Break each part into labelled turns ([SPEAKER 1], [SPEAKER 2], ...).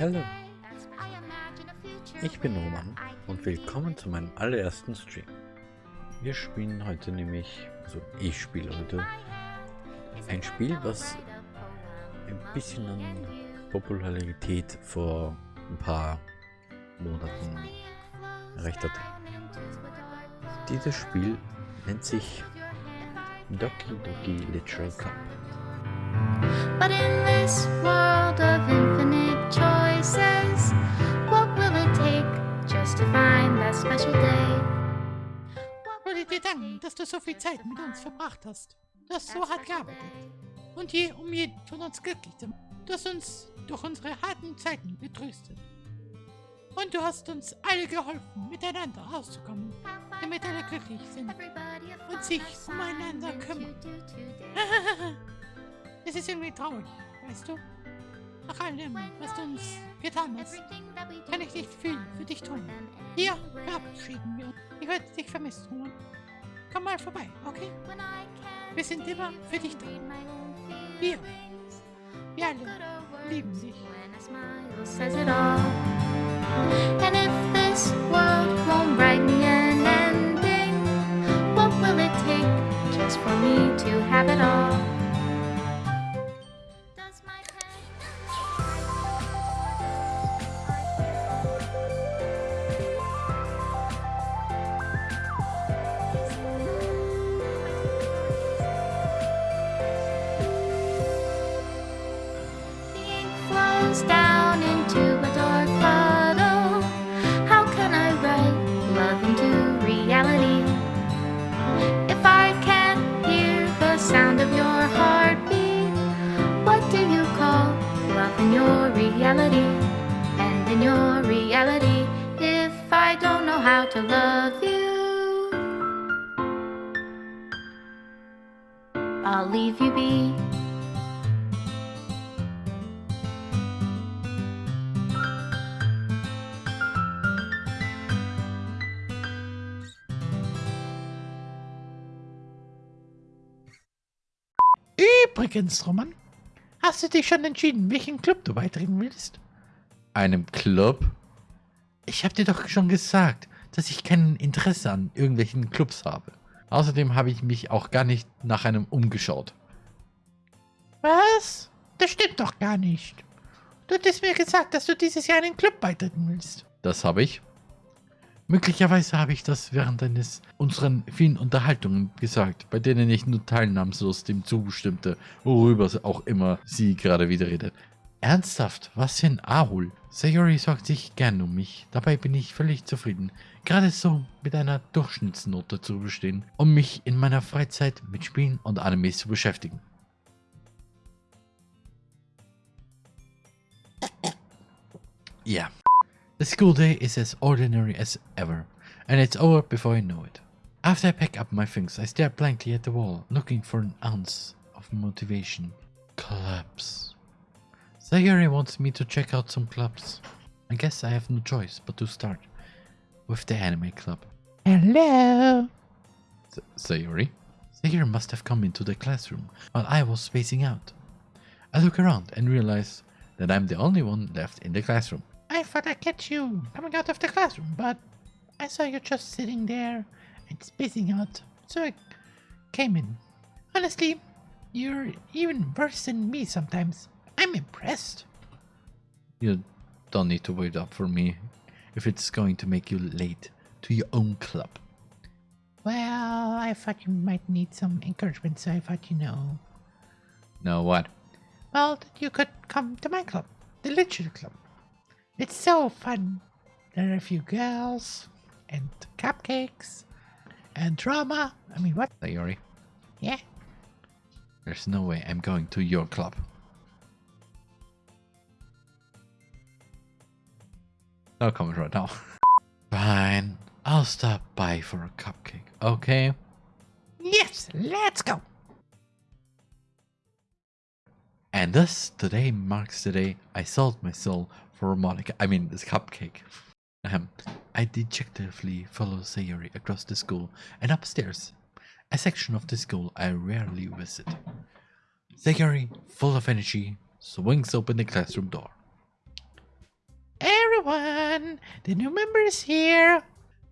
[SPEAKER 1] Hallo, ich bin Roman und willkommen zu meinem allerersten Stream. Wir spielen heute nämlich, also ich spiele heute, ein Spiel, was ein bisschen an Popularität vor ein paar Monaten erreicht hat. Dieses Spiel nennt sich Doki Doki Literal Cup. But in this world of infinite choices, what will it take just to find that special day?
[SPEAKER 2] Wollte dir danken, dass du so viel Zeit mit uns verbracht hast. Du hast so hart gearbeitet. Und je um jeden von uns glücklich zu machen. Du hast uns durch unsere harten Zeiten getröstet. Und du hast uns alle geholfen, miteinander auszukommen, damit alle glücklich sind und sich umeinander kümmern. Es ist irgendwie traurig, weißt du? Nach allem, was du uns getan hast, kann ich nicht viel für dich tun. Hier verabschieden wir uns. Ich werde dich vermissen. Komm mal vorbei, okay? Wir sind immer für dich da. Wir. Wir alle lieben dich.
[SPEAKER 3] And if this world won't me an ending, what will it take just for me to have it all? Flows down into a dark puddle. How can I write love into reality? If I can't hear the sound of your heartbeat, what do you call love in your reality? And in your reality, if I don't know how to love you, I'll leave you be.
[SPEAKER 2] Übrigens, Roman, hast du dich schon entschieden, welchen Club du beitreten willst?
[SPEAKER 1] Einem Club?
[SPEAKER 2] Ich habe dir doch schon gesagt, dass ich kein Interesse an irgendwelchen Clubs habe.
[SPEAKER 1] Außerdem habe ich mich auch gar nicht nach einem umgeschaut.
[SPEAKER 2] Was? Das stimmt doch gar nicht. Du hattest mir gesagt, dass du dieses Jahr einen Club beitreten willst.
[SPEAKER 1] Das habe ich. Möglicherweise habe ich das während eines unseren vielen Unterhaltungen gesagt, bei denen ich nur teilnahmslos dem zustimmte, worüber auch immer sie gerade wieder redet. Ernsthaft, was für ein Ahul. Sayori sorgt sich gern um mich, dabei bin ich völlig zufrieden, gerade so mit einer Durchschnittsnote zu bestehen, um mich in meiner Freizeit mit Spielen und Animes zu beschäftigen. Yeah. The school day is as ordinary as ever, and it's over before I know it. After I pack up my things, I stare blankly at the wall, looking for an ounce of motivation. Clubs. Sayori wants me to check out some clubs. I guess I have no choice but to start with the anime club.
[SPEAKER 2] Hello.
[SPEAKER 1] S- Sayori? Sayori must have come into the classroom while I was spacing out. I look around and realize that I'm the only one left in the classroom.
[SPEAKER 2] I thought I'd catch you coming out of the classroom, but I saw you just sitting there and spacing out, so I came in. Honestly, you're even worse than me sometimes. I'm impressed.
[SPEAKER 1] You don't need to wait up for me if it's going to make you late to your own club.
[SPEAKER 2] Well, I thought you might need some encouragement, so I thought you know.
[SPEAKER 1] Now what?
[SPEAKER 2] Well, that you could come to my club, the Literature Club. It's so fun. There are a few girls, and cupcakes, and drama. I mean, what?
[SPEAKER 1] Sayori,
[SPEAKER 2] Yeah?
[SPEAKER 1] there's no way I'm going to your club. No comment right now. Fine, I'll stop by for a cupcake, okay?
[SPEAKER 2] Yes, let's go.
[SPEAKER 1] And thus, today marks the day I sold my soul for Monika. I mean, this cupcake. Ahem. I dejectedly follow Sayori across the school and upstairs, a section of the school I rarely visit. Sayori, full of energy, swings open the classroom door.
[SPEAKER 2] everyone! The new member is here!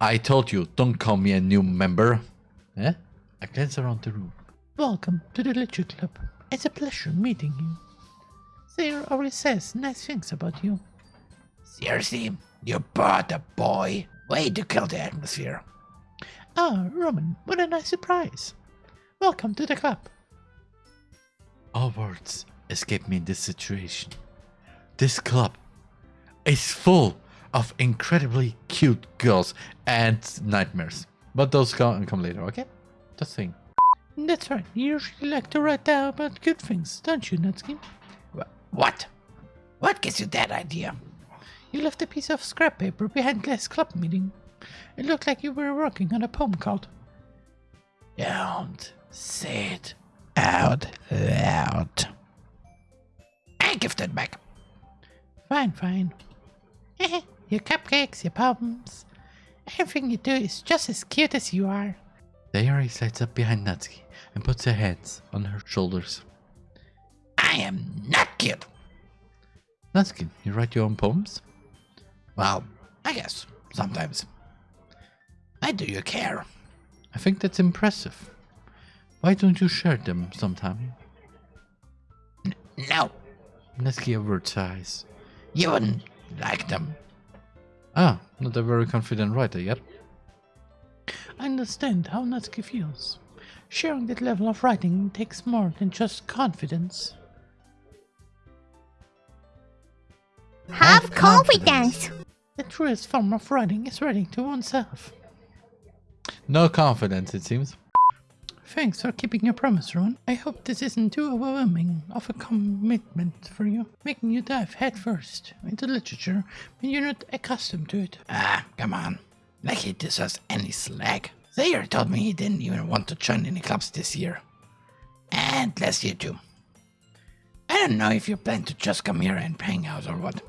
[SPEAKER 1] I told you, don't call me a new member. Eh? I glance around the room.
[SPEAKER 2] Welcome to the Literature Club. It's a pleasure meeting you. Sayori always says nice things about you.
[SPEAKER 4] Seriously, you bought a boy? Way to kill the atmosphere.
[SPEAKER 2] Ah, Roman, what a nice surprise. Welcome to the club.
[SPEAKER 1] All words escape me in this situation. This club is full of incredibly cute girls and nightmares. But those come, come later, okay? Just saying.
[SPEAKER 2] That's right, you usually like to write down about good things, don't you, Natsuki?
[SPEAKER 4] What? What gives you that idea?
[SPEAKER 2] You left a piece of scrap paper behind last club meeting. It looked like you were working on a poem called
[SPEAKER 4] Don't say it out loud. I give that back.
[SPEAKER 2] Fine, fine. your cupcakes, your poems. Everything you do is just as cute as you are.
[SPEAKER 1] Sayori slides up behind Natsuki and puts her hands on her shoulders.
[SPEAKER 4] I am not cute.
[SPEAKER 1] Natsuki, you write your own poems?
[SPEAKER 4] Well, I guess sometimes. Why do you care?
[SPEAKER 1] I think that's impressive. Why don't you share them sometime?
[SPEAKER 4] No,
[SPEAKER 1] Natsuki averts her eyes.
[SPEAKER 4] you wouldn't like them.
[SPEAKER 1] Ah, not a very confident writer yet.
[SPEAKER 2] I understand how Natsuki feels. Sharing that level of writing takes more than just confidence.
[SPEAKER 3] Have confidence.
[SPEAKER 2] The truest form of writing is writing to oneself.
[SPEAKER 1] No confidence, it seems.
[SPEAKER 2] Thanks for keeping your promise, Ron. I hope this isn't too overwhelming of a commitment for you, making you dive headfirst into literature when you're not accustomed to it.
[SPEAKER 4] Ah, come on. Like he deserves any slack. Sayori told me he didn't even want to join any clubs this year. And last year too. I don't know if you plan to just come here and hang out or what.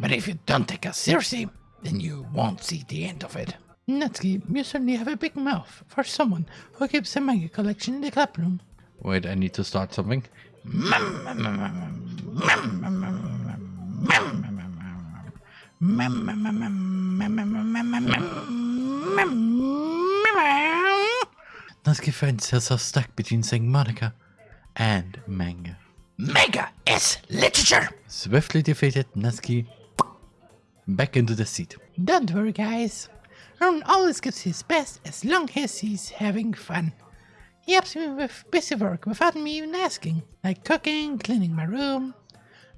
[SPEAKER 4] But if you don't take us seriously, then you won't see the end of it.
[SPEAKER 2] Natsuki, you certainly have a big mouth for someone who keeps a manga collection in the club room.
[SPEAKER 1] Wait, I need to start something. Natsuki finds herself stuck between saying Monika and manga.
[SPEAKER 4] Mega is literature!
[SPEAKER 1] Swiftly defeated, Natsuki back into the seat.
[SPEAKER 2] Don't worry, guys. Ron always gives his best as long as he's having fun. He helps me with busy work without me even asking, like cooking, cleaning my room.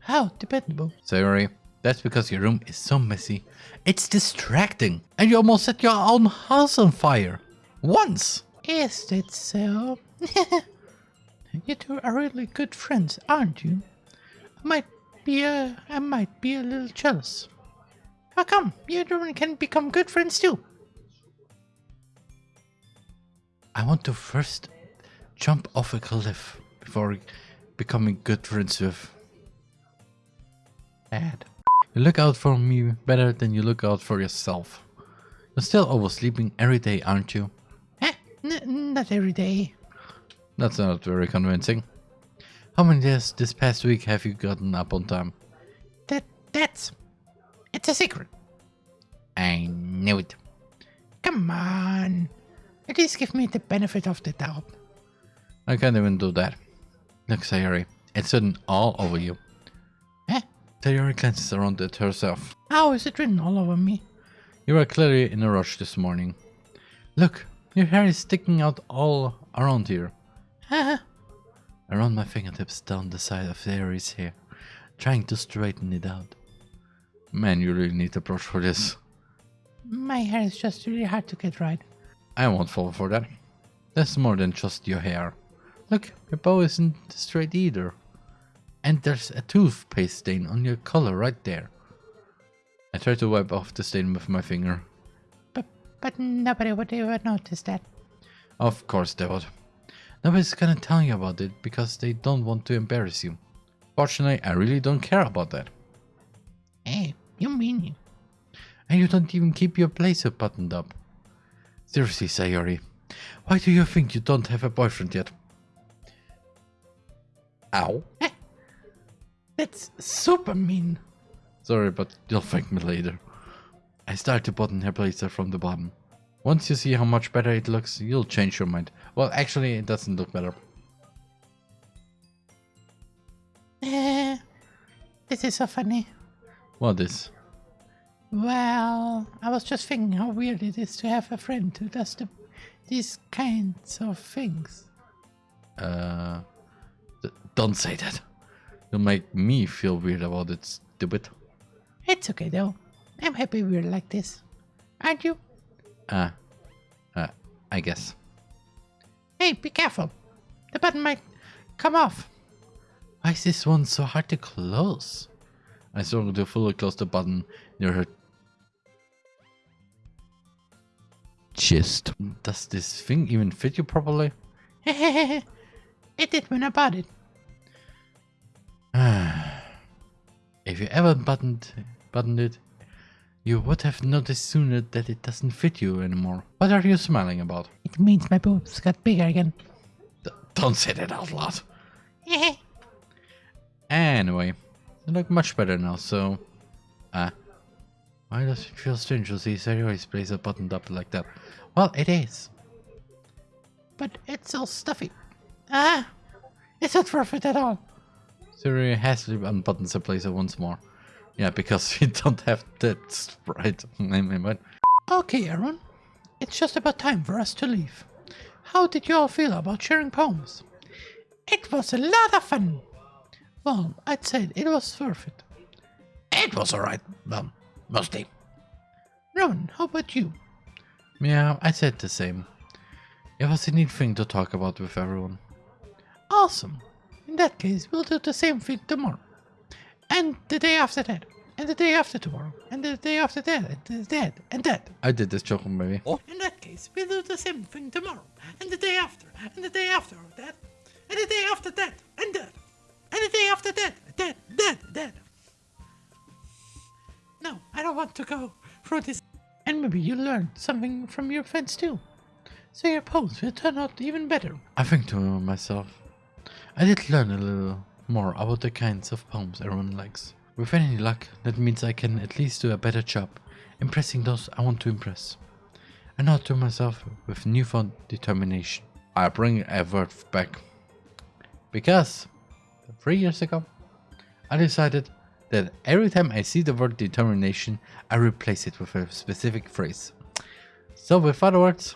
[SPEAKER 2] How dependable.
[SPEAKER 1] Sorry, that's because your room is so messy. It's distracting. And you almost set your own house on fire. Once.
[SPEAKER 2] Is that so? you two are really good friends, aren't you? I might be a, I might be a little jealous. How come you two can become good friends too?
[SPEAKER 1] I want to first jump off a cliff before becoming good friends with Ed. You look out for me better than you look out for yourself. You're still oversleeping every day, aren't you?
[SPEAKER 2] Eh, not every day.
[SPEAKER 1] That's not very convincing. How many days this past week have you gotten up on time?
[SPEAKER 2] That, that's, it's a secret.
[SPEAKER 1] I knew it.
[SPEAKER 2] Come on. At least give me the benefit of the doubt.
[SPEAKER 1] I can't even do that. Look, Sayori, it's written all over you.
[SPEAKER 2] Eh?
[SPEAKER 1] Sayori glances around at herself.
[SPEAKER 2] How is it written all over me?
[SPEAKER 1] You were clearly in a rush this morning. Look, your hair is sticking out all around here.
[SPEAKER 2] Haha.
[SPEAKER 1] Around my fingertips down the side of Sayori's hair, trying to straighten it out. Man, you really need a brush for this.
[SPEAKER 2] My hair is just really hard to get right.
[SPEAKER 1] I won't fall for that. That's more than just your hair. Look, your bow isn't straight either. And there's a toothpaste stain on your collar right there. I try to wipe off the stain with my finger.
[SPEAKER 2] But, but nobody would ever notice that.
[SPEAKER 1] Of course they would. Nobody's gonna tell you about it because they don't want to embarrass you. Fortunately, I really don't care about that.
[SPEAKER 2] Hey, you mean?
[SPEAKER 1] And you don't even keep your blazer buttoned up. Seriously, Sayori, why do you think you don't have a boyfriend yet? Ow.
[SPEAKER 2] That's super mean.
[SPEAKER 1] Sorry, but you'll thank me later. I start to button her blazer from the bottom. Once you see how much better it looks, you'll change your mind. Well, actually, it doesn't look better.
[SPEAKER 2] Eh, this is so funny.
[SPEAKER 1] What is?
[SPEAKER 2] Well, I was just thinking how weird it is to have a friend who does the, these kinds of things.
[SPEAKER 1] Uh, don't say that. You'll make me feel weird about it, stupid.
[SPEAKER 2] It's okay though. I'm happy we're like this. Aren't you?
[SPEAKER 1] Uh, uh, I guess.
[SPEAKER 2] Hey, be careful. The button might come off.
[SPEAKER 1] Why is this one so hard to close? I to fully close the button near her chest. Does this thing even fit you properly?
[SPEAKER 2] it did when I bought it.
[SPEAKER 1] If you ever buttoned buttoned it, you would have noticed sooner that it doesn't fit you anymore. What are you smiling about?
[SPEAKER 2] It means my boobs got bigger again.
[SPEAKER 1] D- don't say that out loud. Anyway, they look much better now, so... Uh, why does it feel strange to see Sayori's blazer buttoned up like that? Well, it is.
[SPEAKER 2] but it's all stuffy. Ah, it's not worth it at all.
[SPEAKER 1] Sario hastily unbuttons her blazer once more. Yeah, because we don't have that what?
[SPEAKER 2] Okay, Aaron. It's just about time for us to leave. How did you all feel about sharing poems? It was a lot of fun. Well, I'd say it was worth it.
[SPEAKER 4] It was alright, well, mostly.
[SPEAKER 2] Rowan, how about you?
[SPEAKER 1] Yeah, I said the same. It was a neat thing to talk about with everyone.
[SPEAKER 2] Awesome. In that case, we'll do the same thing tomorrow. And the day after that. And the day after tomorrow. And the day after that. And that. And that.
[SPEAKER 1] I did this joke, maybe. Oh.
[SPEAKER 2] In that case, we'll do the same thing tomorrow. And the day after. And the day after that. And the day after that. And that. And the day after that. That. That. That. No, I don't want to go through this. And maybe you learned something from your friends too. So your poems will turn out even better.
[SPEAKER 1] I think to myself, I did learn a little more about the kinds of poems everyone likes. With any luck, that means I can at least do a better job impressing those I want to impress. And not to myself with newfound determination. I bring a word back. Because three years ago, I decided that every time I see the word determination, I replace it with a specific phrase. So, with other words,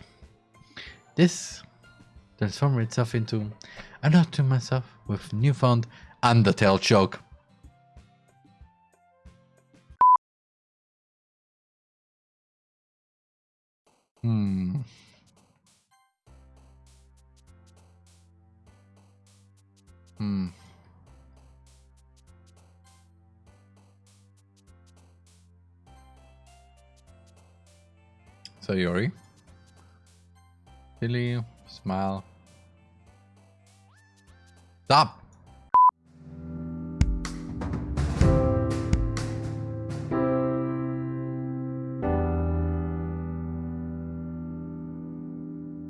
[SPEAKER 1] this transformed itself into note to myself with newfound Undertale joke. Hmm. Hmm. Sayori. Billy, smile. Stop!